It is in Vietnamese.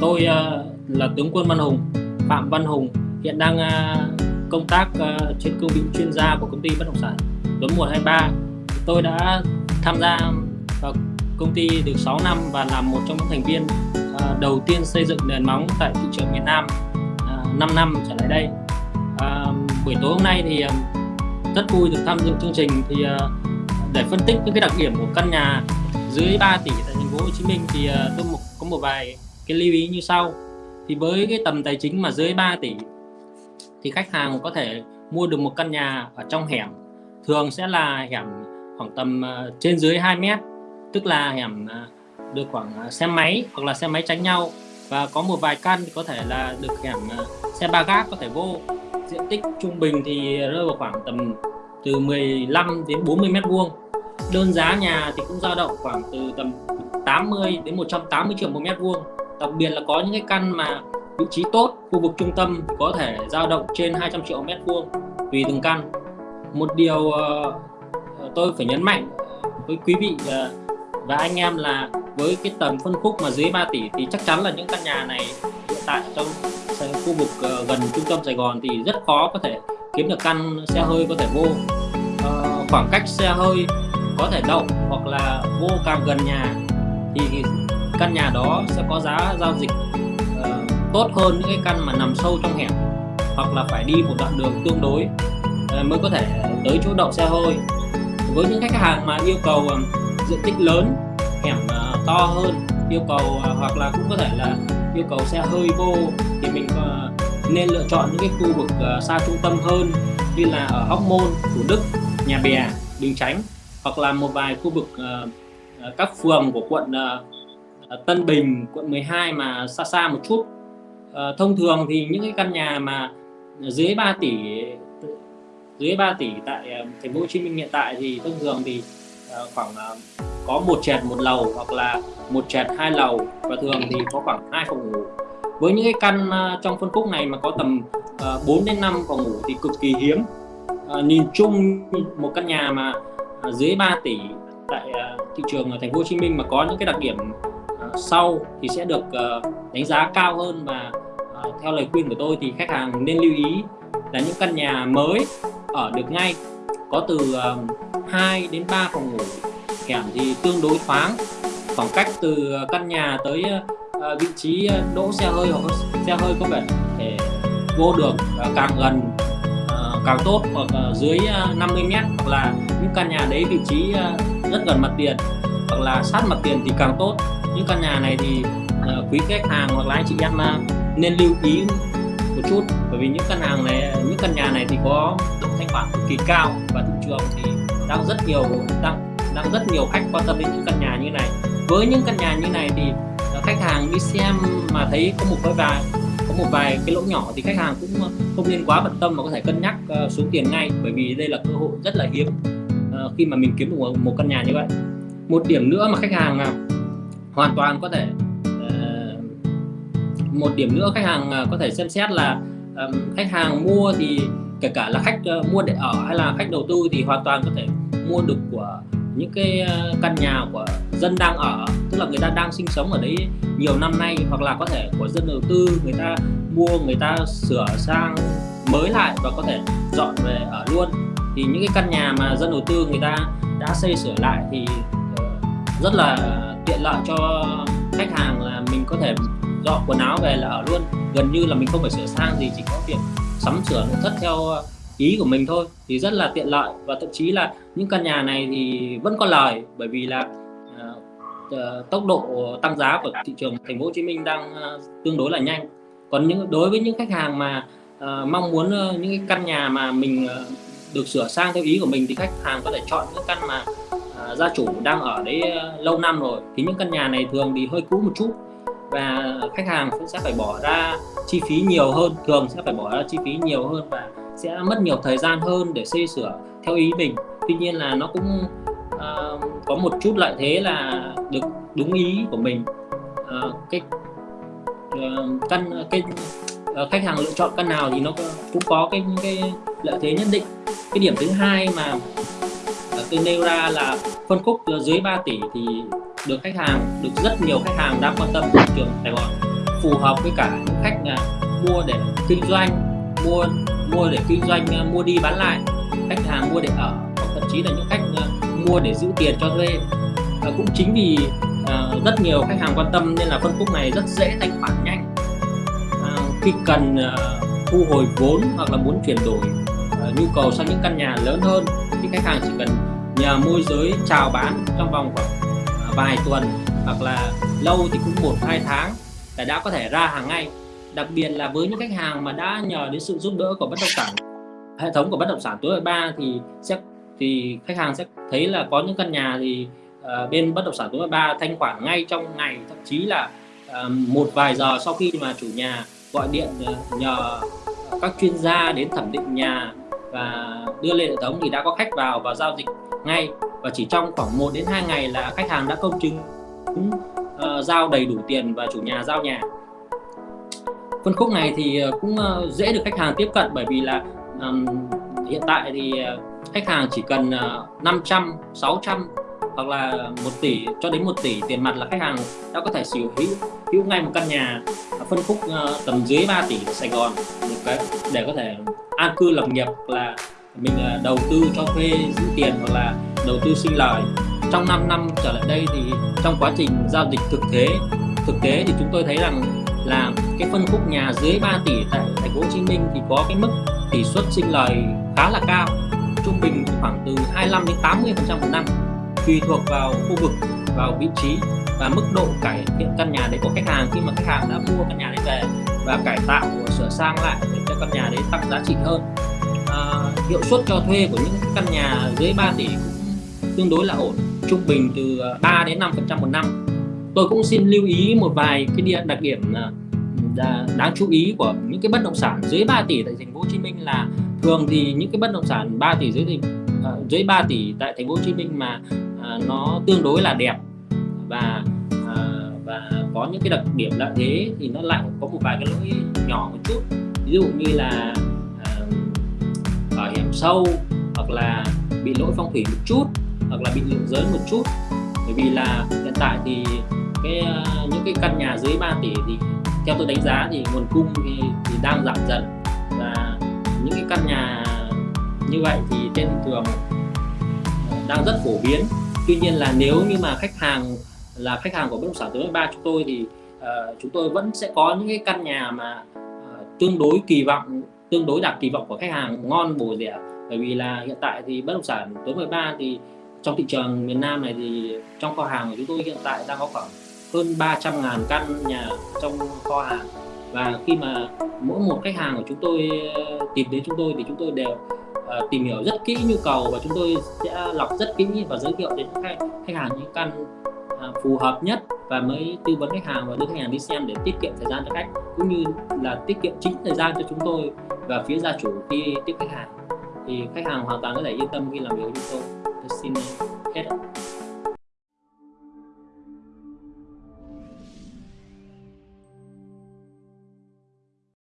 tôi ờ, là tướng quân Văn Hùng, Phạm Văn Hùng, hiện đang ờ, công tác ờ, trên cương vị chuyên gia của công ty bất động sản Tuấn 123. Tôi đã tham gia vào công ty được 6 năm và là một trong những thành viên đầu tiên xây dựng nền móng tại thị trường miền Nam 5 năm trở lại đây. Buổi tối hôm nay thì rất vui được tham dự chương trình thì để phân tích những cái đặc điểm của căn nhà dưới 3 tỷ tại thành phố Hồ Chí Minh thì tôi một, có một vài cái lưu ý như sau. Thì với cái tầm tài chính mà dưới 3 tỷ, thì khách hàng có thể mua được một căn nhà ở trong hẻm. Thường sẽ là hẻm khoảng tầm à, trên dưới 2 mét, tức là hẻm à, được khoảng à, xe máy hoặc là xe máy tránh nhau. Và có một vài căn thì có thể là được hẻm xe ba gác có thể vô. Diện tích trung bình thì rơi vào khoảng tầm từ 15 đến 40 mét vuông. Đơn giá nhà thì cũng dao động khoảng từ tầm 80 đến 180 triệu một mét vuông đặc biệt là có những cái căn mà vị trí tốt, khu vực trung tâm có thể dao động trên 200 triệu mét vuông tùy từng căn. Một điều ờ, ờ, tôi phải nhấn mạnh với quý vị ờ, và anh em là với cái tầm phân khúc mà dưới 3 tỷ thì chắc chắn là những căn nhà này hiện tại trong khu vực gần trung tâm Sài Gòn thì rất khó có thể kiếm được căn xe hơi có thể vô khoảng cách xe hơi có thể đậu hoặc là vô càng gần nhà thì căn nhà đó sẽ có giá giao dịch uh, tốt hơn những cái căn mà nằm sâu trong hẻm hoặc là phải đi một đoạn đường tương đối uh, mới có thể tới chỗ đậu xe hơi. Với những khách hàng mà yêu cầu uh, diện tích lớn hẻm uh, to hơn yêu cầu uh, hoặc là cũng có thể là yêu cầu xe hơi vô thì mình uh, nên lựa chọn những cái khu vực uh, xa trung tâm hơn như là ở Hóc Môn, Thủ Đức, Nhà Bè, Bình Chánh hoặc là một vài khu vực uh, các phường của quận uh, Tân Bình, quận 12 mà xa xa một chút. à, thông thường thì những cái căn nhà mà dưới 3 tỷ dưới 3 tỷ tại ờ, thành phố Hồ Chí Minh hiện tại thì thông thường thì ờ, khoảng có một trệt một lầu hoặc là một trệt hai lầu và thường thì có khoảng hai phòng ngủ. Với những cái căn trong phân khúc này mà có tầm 4 đến 5 phòng ngủ thì cực kỳ hiếm. Uh, nhìn chung một căn nhà mà dưới 3 tỷ tại thị trường ở thành phố Hồ Chí Minh mà có những cái đặc điểm sau thì sẽ được ờ, đánh giá cao hơn và ờ, theo lời khuyên của tôi thì khách hàng nên lưu ý là những căn nhà mới ở được ngay, có từ ờ, 2 đến 3 phòng ngủ hẻm thì tương đối thoáng. Khoảng cách từ căn nhà tới vị trí đỗ xe hơi hoặc xe hơi có vẻ thể vô được càng gần càng tốt hoặc dưới 50 mét hoặc là những căn nhà đấy vị trí rất gần mặt tiền hoặc là sát mặt tiền thì càng tốt những căn nhà này thì ờ, quý khách hàng hoặc là anh chị em à, nên lưu ý một chút. Bởi vì những căn hàng này những căn nhà này thì có độ thanh khoản cực kỳ cao và thị trường thì đang rất nhiều đang đang rất nhiều khách quan tâm đến những căn nhà như này. Với những căn nhà như này thì ờ, khách hàng đi xem mà thấy có một cái vài có một vài cái lỗ nhỏ thì khách hàng cũng ờ, không nên quá bận tâm mà có thể cân nhắc uh, xuống tiền ngay. Bởi vì đây là cơ hội rất là hiếm uh, khi mà mình kiếm được một, một căn nhà như vậy. Một điểm nữa mà khách hàng uh, hoàn toàn có thể uh, một điểm nữa khách hàng uh, có thể xem xét là um, khách hàng mua thì kể cả là khách uh, mua để ở hay là khách đầu tư thì hoàn toàn có thể mua được của những cái căn nhà của dân đang ở. Tức là người ta đang sinh sống ở đấy nhiều năm nay hoặc là có thể của dân đầu tư người ta mua người ta sửa sang mới lại và có thể dọn về ở luôn. Thì những cái căn nhà mà dân đầu tư người ta đã xây sửa lại thì rất là tiện lợi cho khách hàng là mình có thể dọn quần áo về là ở luôn. Gần như là mình không phải sửa sang gì chỉ có việc sắm sửa nội thất theo ờ, ý của mình thôi. Thì rất là tiện lợi và thậm chí là những căn nhà này thì vẫn có lời bởi vì là uh, tốc độ tăng giá của thị trường thành phố Hồ Chí Minh đang uh, tương đối là nhanh. Còn những đối với những khách hàng mà uh, mong muốn uh, những cái căn nhà mà mình uh, được sửa sang theo ý của mình thì khách hàng có thể chọn những căn mà gia chủ đang ở đấy ờ, lâu năm rồi thì những căn nhà này thường thì hơi cũ một chút. Và khách hàng cũng sẽ phải bỏ ra chi phí nhiều hơn thường sẽ phải bỏ ra chi phí nhiều hơn và sẽ mất nhiều thời gian hơn để xây sửa theo ý mình. Tuy nhiên là nó cũng uh, có một chút lợi thế là được đúng ý của mình. Uh, cái uh, căn cái uh, khách hàng lựa chọn căn nào thì nó cũng có cái cái lợi thế nhất định. Cái điểm thứ hai mà tôi nêu ra là phân khúc dưới 3 tỷ thì được khách hàng, được rất nhiều khách hàng đang quan tâm thị trường Sài Gòn. Phù hợp với cả những khách là mua để kinh doanh, mua mua để kinh doanh à, mua đi bán lại. Khách hàng mua để ở, hoặc thậm chí là những khách à, mua để giữ tiền cho thuê. Và cũng chính vì à, rất nhiều khách hàng quan tâm nên là phân khúc này rất dễ thanh khoản nhanh. Khi cần thu hồi vốn hoặc là muốn chuyển đổi nhu cầu sang những căn nhà lớn hơn thì khách hàng chỉ cần nhờ môi giới chào bán trong vòng khoảng à, vài tuần hoặc là lâu thì cũng một hai tháng là đã có thể ra hàng ngay. Đặc biệt là với những khách hàng mà đã nhờ đến sự giúp đỡ của bất động sản hệ thống của bất động sản tối ba thì sẽ thì khách hàng sẽ thấy là có những căn nhà thì uh, bên bất động sản tối ba thanh khoản ngay trong ngày thậm chí là uh, một vài giờ sau khi mà chủ nhà gọi điện nhờ các chuyên gia đến thẩm định nhà và đưa lên hệ thống thì đã có khách vào và giao dịch ngay. Và chỉ trong khoảng 1 đến 2 ngày là khách hàng đã công chứng uh, giao đầy đủ tiền và chủ nhà giao nhà. Phân khúc này thì ờ, cũng uh, dễ được khách hàng tiếp cận bởi vì là um, hiện tại thì khách hàng chỉ cần uh, 500 600 hoặc là 1 tỷ cho đến 1 tỷ tiền mặt là khách hàng đã có thể sở hữu hữu ngay một căn nhà phân khúc uh, tầm dưới 3 tỷ ở Sài Gòn. Cái để có thể an cư lập nghiệp là mình uh, đầu tư cho thuê giữ tiền hoặc là đầu tư sinh lời. Trong 5 năm trở lại đây thì trong quá trình giao dịch thực tế thực tế thì chúng tôi thấy rằng là cái phân khúc nhà dưới 3 tỷ tại thành phố Hồ Chí Minh thì có cái mức tỷ suất sinh lời khá là cao trung bình khoảng từ 25 đến 80 phần trăm một năm tùy thuộc vào khu vực vào vị trí và mức độ cải thiện căn nhà đấy của khách hàng. Khi mà khách hàng đã mua căn nhà đấy về và cải tạo sửa sang lại để cho căn nhà đấy tăng giá trị hơn à, hiệu suất cho thuê của những căn nhà dưới 3 tỷ cũng tương đối là ổn trung bình từ à, 3 đến 5 phần trăm một năm. Tôi cũng xin lưu ý một vài cái đặc điểm à, đáng chú ý của những cái bất động sản dưới 3 tỷ tại thành phố Hồ Chí Minh là thường thì những cái bất động sản 3 tỷ dưới thì à, dưới 3 tỷ tại thành phố Hồ Chí Minh mà nó tương đối là đẹp. Và à, và có những cái đặc điểm lợi thế thì nó lại có một vài cái lỗi nhỏ một chút. Ví dụ như là à, bảo ở hiểm sâu hoặc là bị lỗi phong thủy một chút hoặc là bị lượng giới một chút. Bởi vì là hiện tại thì cái à, những cái căn nhà dưới 3 tỷ thì theo tôi đánh giá thì nguồn cung thì, thì đang giảm dần. Và những cái căn nhà như vậy thì trên thị trường đang rất phổ biến tuy nhiên là nếu như mà khách hàng là khách hàng của bất động sản tối ba chúng tôi thì uh, chúng tôi vẫn sẽ có những cái căn nhà mà uh, tương đối kỳ vọng tương đối đạt kỳ vọng của khách hàng ngon bổ rẻ bởi vì là hiện tại thì bất động sản tối 13 thì trong thị trường miền Nam này thì trong kho hàng của chúng tôi hiện tại đang có khoảng hơn 300 ngàn căn nhà trong kho hàng. Và khi mà mỗi một khách hàng của chúng tôi ờ, tìm đến chúng tôi thì chúng tôi đều uh, tìm hiểu rất kỹ nhu cầu và chúng tôi sẽ lọc rất kỹ và giới thiệu đến khách, khách hàng những căn uh, phù hợp nhất và mới tư vấn khách hàng và đưa khách hàng đi xem để tiết kiệm thời gian cho khách cũng như là tiết kiệm chính thời gian cho chúng tôi và phía gia chủ khi tiếp khách hàng. Thì khách hàng hoàn toàn có thể yên tâm khi làm việc với chúng tôi. Tôi xin hết